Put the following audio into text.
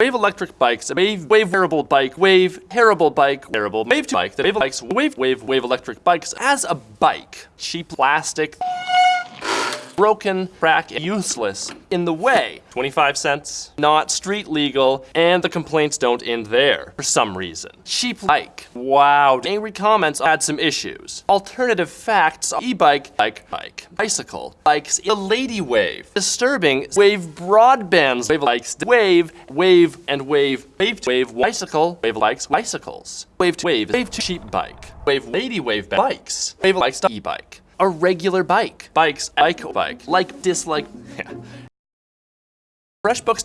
Wave electric bikes, wave wave wearable bike, wave terrible bike, wearable wave bike, the wave bikes, wave wave wave electric bikes as a bike. Cheap plastic, broken, crack, useless, in the way. 25 cents, not street legal, and the complaints don't end there, for some reason. Cheap bike. Wow. Angry comments had some issues. Alternative facts, e-bike, bike, bike, bicycle, bikes, a lady wave. Disturbing, wave broadbands, wave likes, wave, wave, and wave, wave, wave, bicycle, wave likes, bicycles. Wave, wave, wave, cheap bike. Wave, lady wave, bikes. Wave likes, e-bike a regular bike. Bikes, bike, bike, like, dislike. yeah. FreshBooks